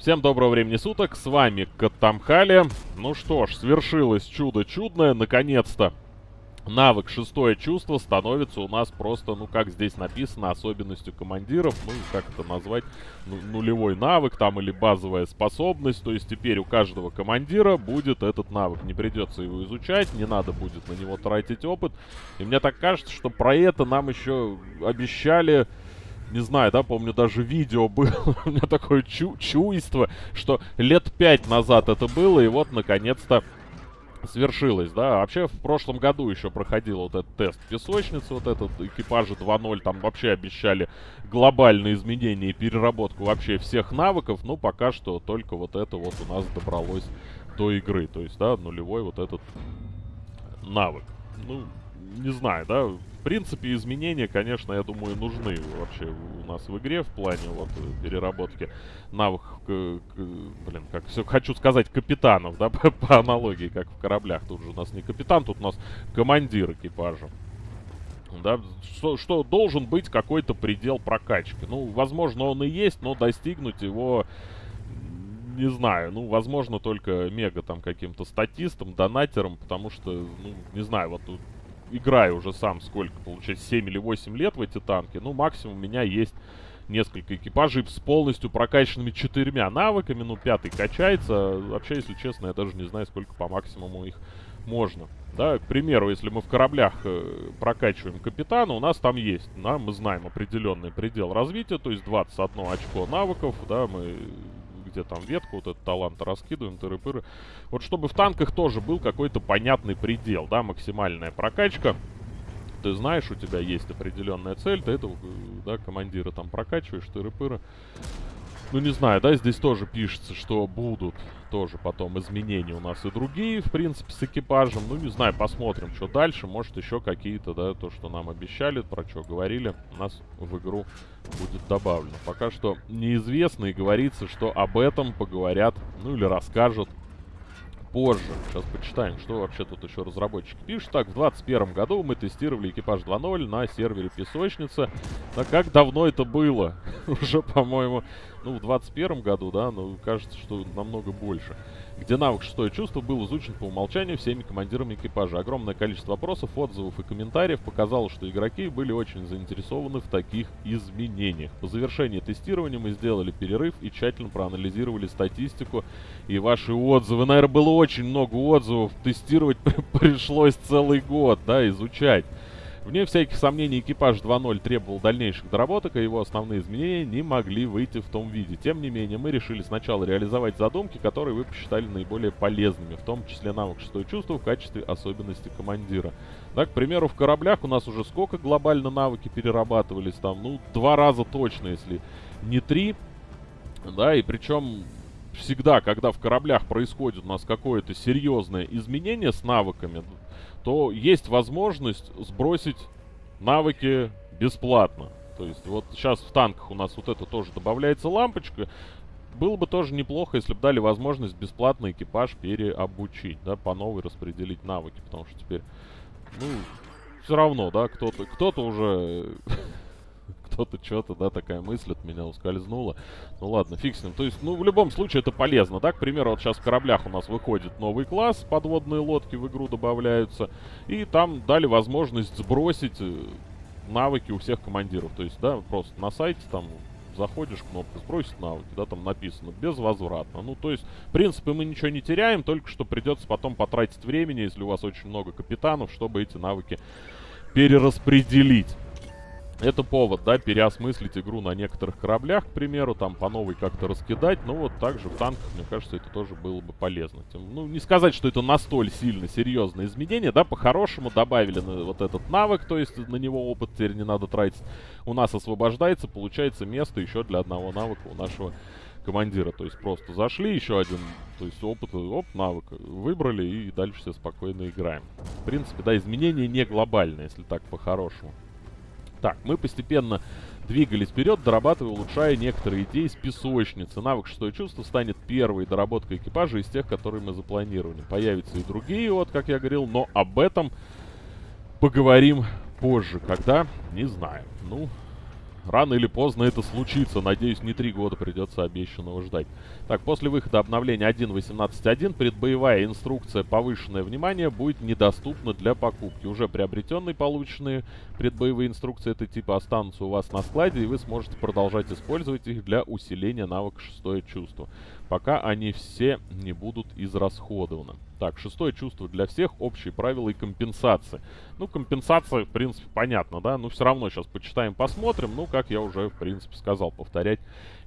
Всем доброго времени суток, с вами Катамхали. Ну что ж, свершилось чудо чудное, наконец-то. Навык шестое чувство становится у нас просто, ну как здесь написано, особенностью командиров, ну как это назвать, ну, нулевой навык там или базовая способность. То есть теперь у каждого командира будет этот навык, не придется его изучать, не надо будет на него тратить опыт. И мне так кажется, что про это нам еще обещали не знаю, да, помню, даже видео было, у меня такое чу чуйство, что лет пять назад это было, и вот, наконец-то, свершилось, да. Вообще, в прошлом году еще проходил вот этот тест песочницы, вот этот экипажи 2.0, там вообще обещали глобальные изменения и переработку вообще всех навыков, но пока что только вот это вот у нас добралось до игры, то есть, да, нулевой вот этот навык. Ну, не знаю, да, в принципе, изменения, конечно, я думаю, нужны вообще у нас в игре в плане вот переработки навыков, блин, как все хочу сказать, капитанов, да, по, по аналогии, как в кораблях. Тут же у нас не капитан, тут у нас командир экипажа. Да, что, что должен быть какой-то предел прокачки. Ну, возможно, он и есть, но достигнуть его не знаю, ну, возможно, только мега там каким-то статистом, донатером, потому что, ну, не знаю, вот тут играю уже сам сколько, получается, 7 или 8 лет в эти танки. Ну, максимум у меня есть несколько экипажей с полностью прокачанными четырьмя навыками. Ну, пятый качается. Вообще, если честно, я даже не знаю, сколько по максимуму их можно. Да, к примеру, если мы в кораблях э, прокачиваем капитана, у нас там есть, да, мы знаем определенный предел развития, то есть 21 очко навыков, да, мы где там ветку, вот этот талант раскидываем, тыры-пыры. Вот чтобы в танках тоже был какой-то понятный предел, да, максимальная прокачка. Ты знаешь, у тебя есть определенная цель, ты этого, да, командира там прокачиваешь, тыры-пыры. Ну, не знаю, да, здесь тоже пишется, что будут тоже потом изменения у нас и другие, в принципе, с экипажем. Ну, не знаю, посмотрим, что дальше. Может, еще какие-то, да, то, что нам обещали, про что говорили, у нас в игру будет добавлено. Пока что неизвестно и говорится, что об этом поговорят, ну, или расскажут позже. Сейчас почитаем, что вообще тут еще разработчики пишут. Так, в 2021 году мы тестировали экипаж 2.0 на сервере Песочница. А как давно это было? Уже, по-моему, ну, в 2021 году, да, но кажется, что намного больше где навык «Шестое чувство» был изучен по умолчанию всеми командирами экипажа. Огромное количество вопросов, отзывов и комментариев показало, что игроки были очень заинтересованы в таких изменениях. По завершении тестирования мы сделали перерыв и тщательно проанализировали статистику и ваши отзывы. Наверное, было очень много отзывов. Тестировать пришлось целый год, да, изучать. Вне всяких сомнений экипаж 2.0 требовал дальнейших доработок, а его основные изменения не могли выйти в том виде. Тем не менее, мы решили сначала реализовать задумки, которые вы посчитали наиболее полезными, в том числе навык шестое чувство в качестве особенности командира. Так, к примеру, в кораблях у нас уже сколько глобально навыки перерабатывались там? Ну, два раза точно, если не три. Да, и причем всегда, когда в кораблях происходит у нас какое-то серьезное изменение с навыками, то есть возможность сбросить навыки бесплатно. То есть вот сейчас в танках у нас вот это тоже добавляется лампочка. Было бы тоже неплохо, если бы дали возможность бесплатно экипаж переобучить, да, по новой распределить навыки, потому что теперь, ну, все равно, да, кто-то кто-то уже кто-то что-то, да, такая мысль от меня ускользнула. Ну ладно, фиг с ним. То есть, ну, в любом случае это полезно, да. К примеру, вот сейчас в кораблях у нас выходит новый класс, подводные лодки в игру добавляются. И там дали возможность сбросить э, навыки у всех командиров. То есть, да, просто на сайте там заходишь, кнопку сбросить навыки, да, там написано, безвозвратно. Ну, то есть, в принципе, мы ничего не теряем, только что придется потом потратить времени, если у вас очень много капитанов, чтобы эти навыки перераспределить. Это повод, да, переосмыслить игру на некоторых кораблях, к примеру, там по новой как-то раскидать. Ну вот также в танках, мне кажется, это тоже было бы полезно. Тем, ну, не сказать, что это настолько сильно серьезное изменение, да, по-хорошему добавили на вот этот навык, то есть на него опыт теперь не надо тратить. У нас освобождается, получается место еще для одного навыка у нашего командира. То есть просто зашли, еще один, то есть опыт, оп, навык выбрали и дальше все спокойно играем. В принципе, да, изменения не глобальные, если так по-хорошему. Так, мы постепенно двигались вперед, дорабатывая, улучшая некоторые идеи с песочницы. Навык шестое чувство станет первой доработкой экипажа из тех, которые мы запланировали. Появятся и другие, вот как я говорил, но об этом поговорим позже. Когда? Не знаю. Ну, рано или поздно это случится. Надеюсь, не три года придется обещанного ждать. Так, после выхода обновления 1.18.1 предбоевая инструкция «Повышенное внимание» будет недоступна для покупки. Уже приобретенные полученные предбоевые инструкции этого типа останутся у вас на складе, и вы сможете продолжать использовать их для усиления навыка «Шестое чувство», пока они все не будут израсходованы. Так, шестое чувство для всех, общие правила и компенсации. Ну, компенсация, в принципе, понятно, да? Ну, все равно сейчас почитаем, посмотрим. Ну, как я уже, в принципе, сказал, повторять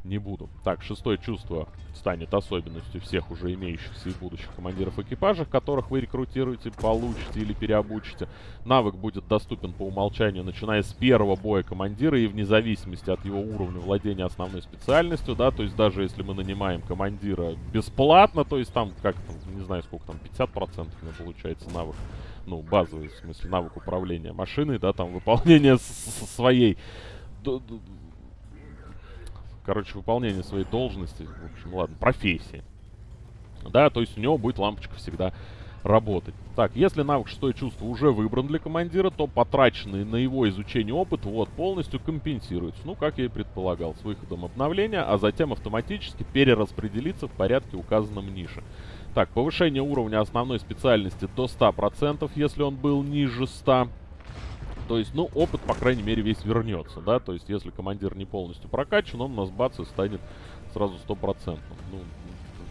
не буду. Так, шестое чувство станет особенностью всех уже имеющихся и будущих командиров экипажа, которых вы рекрутируете, получите или переобучите. Навык будет доступен по умолчанию, начиная с первого боя командира и вне зависимости от его уровня владения основной специальностью, да, то есть даже если мы нанимаем командира бесплатно, то есть там, как не знаю сколько там, 50% у меня получается навык, ну, базовый, в смысле, навык управления машиной, да, там, выполнение своей короче, выполнение своей должности, в общем, ладно, профессии. Да, то есть у него будет лампочка всегда работать. Так, если навык шестое чувство уже выбран для командира, то потраченный на его изучение опыт вот полностью компенсируется. Ну, как я и предполагал, с выходом обновления, а затем автоматически перераспределится в порядке указанном нише. Так, повышение уровня основной специальности до 100%, если он был ниже 100%. То есть, ну, опыт, по крайней мере, весь вернется, да. То есть, если командир не полностью прокачан, он у нас бац и станет сразу стопроцентным. Ну,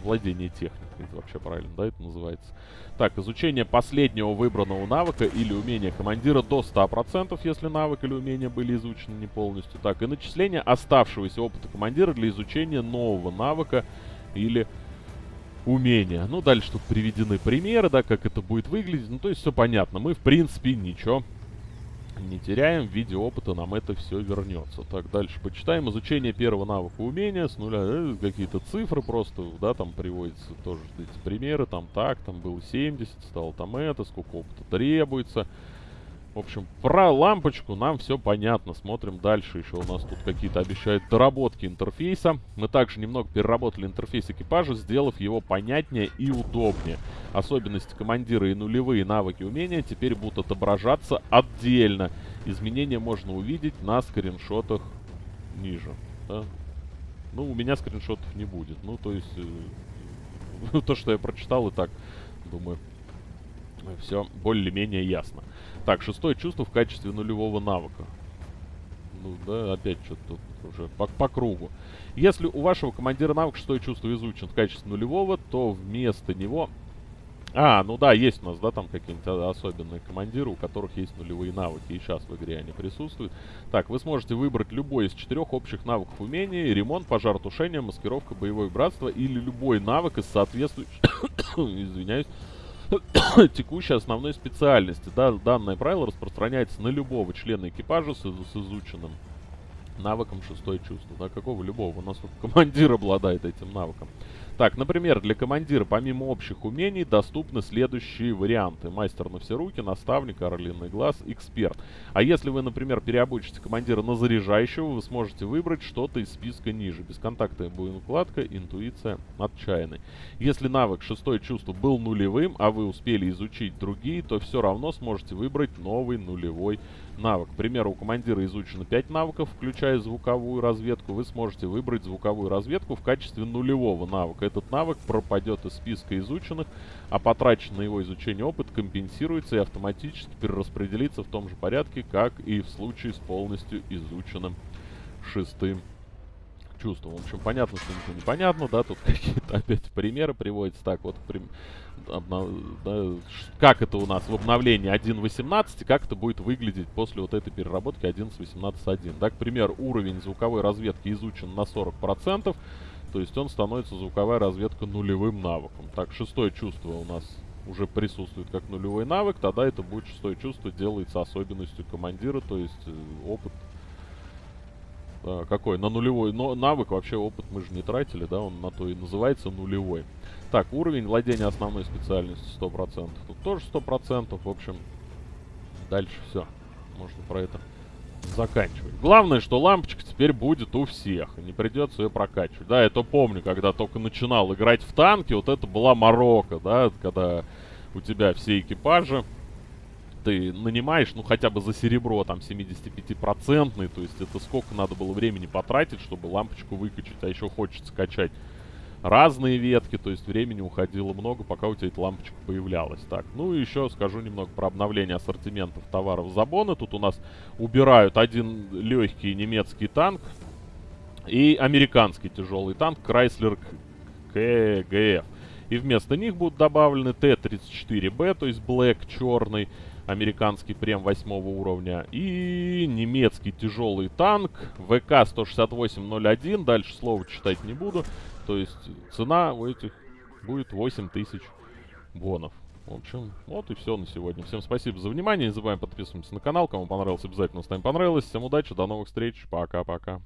владение техникой, это вообще правильно, да, это называется. Так, изучение последнего выбранного навыка или умения командира до 100%, если навык или умение были изучены не полностью. Так, и начисление оставшегося опыта командира для изучения нового навыка или умения. Ну, дальше тут приведены примеры, да, как это будет выглядеть. Ну, то есть все понятно. Мы, в принципе, ничего не теряем. В виде опыта нам это все вернется. Так, дальше почитаем. Изучение первого навыка умения с нуля. Э, Какие-то цифры просто, да, там приводятся тоже эти примеры. Там так, там было 70, стало там это, сколько опыта требуется. В общем, про лампочку нам все понятно. Смотрим дальше. Еще у нас тут какие-то обещают доработки интерфейса. Мы также немного переработали интерфейс экипажа, сделав его понятнее и удобнее. Особенности командира и нулевые навыки умения теперь будут отображаться отдельно. Изменения можно увидеть на скриншотах ниже. Да? Ну, у меня скриншотов не будет. Ну, то есть, э, то, что я прочитал, и так, думаю, все более-менее ясно. Так, шестое чувство в качестве нулевого навыка. Ну, да, опять что-то тут уже по, по кругу. Если у вашего командира навык шестое чувство изучен в качестве нулевого, то вместо него... А, ну да, есть у нас, да, там какие-нибудь особенные командиры, у которых есть нулевые навыки, и сейчас в игре они присутствуют. Так, вы сможете выбрать любой из четырех общих навыков умений, ремонт, пожар, тушение, маскировка, боевое братство, или любой навык из соответствующих... Извиняюсь текущей основной специальности. Да, данное правило распространяется на любого члена экипажа с, с изученным навыком шестое чувство. Да, какого любого? У нас тут командир обладает этим навыком. Так, например, для командира помимо общих умений доступны следующие варианты. Мастер на все руки, наставник, орлиный глаз, эксперт. А если вы, например, переобучите командира на заряжающего, вы сможете выбрать что-то из списка ниже. Бесконтактная боеукладка, интуиция, отчаянный. Если навык шестое чувство был нулевым, а вы успели изучить другие, то все равно сможете выбрать новый нулевой навык. К примеру, у командира изучено 5 навыков, включая звуковую разведку. Вы сможете выбрать звуковую разведку в качестве нулевого навыка. Этот навык пропадет из списка изученных, а потраченный на его изучение опыт компенсируется и автоматически перераспределится в том же порядке, как и в случае с полностью изученным шестым чувством. В общем, понятно, что ничего непонятно, да, тут какие-то опять примеры приводятся. Так, вот, прим, обнов, да, как это у нас в обновлении 1.18, как это будет выглядеть после вот этой переработки 11.18.1. Да, к примеру, уровень звуковой разведки изучен на 40%, то есть он становится звуковая разведка нулевым навыком. Так, шестое чувство у нас уже присутствует как нулевой навык, тогда это будет шестое чувство, делается особенностью командира, то есть э, опыт какой? На нулевой но навык, вообще опыт мы же не тратили, да, он на то и называется нулевой. Так, уровень владения основной специальностью 100%. Тут тоже 100%, в общем, дальше все. Можно про это заканчивать. Главное, что лампочка теперь будет у всех, не придется ее прокачивать. Да, я то помню, когда только начинал играть в танки, вот это была морока, да, когда у тебя все экипажи ты нанимаешь, ну, хотя бы за серебро, там, 75-процентный, то есть это сколько надо было времени потратить, чтобы лампочку выкачать, а еще хочется качать разные ветки, то есть времени уходило много, пока у тебя эта лампочка появлялась. Так, ну и еще скажу немного про обновление ассортиментов товаров Забона. Тут у нас убирают один легкий немецкий танк и американский тяжелый танк Chrysler КГФ. И вместо них будут добавлены Т-34Б, то есть Black черный, американский прем 8 уровня. И немецкий тяжелый танк ВК-16801. Дальше слова читать не буду. То есть цена у этих будет 8000 бонов. В общем, вот и все на сегодня. Всем спасибо за внимание. Не забываем подписываться на канал. Кому понравилось, обязательно ставим понравилось. Всем удачи, до новых встреч. Пока-пока.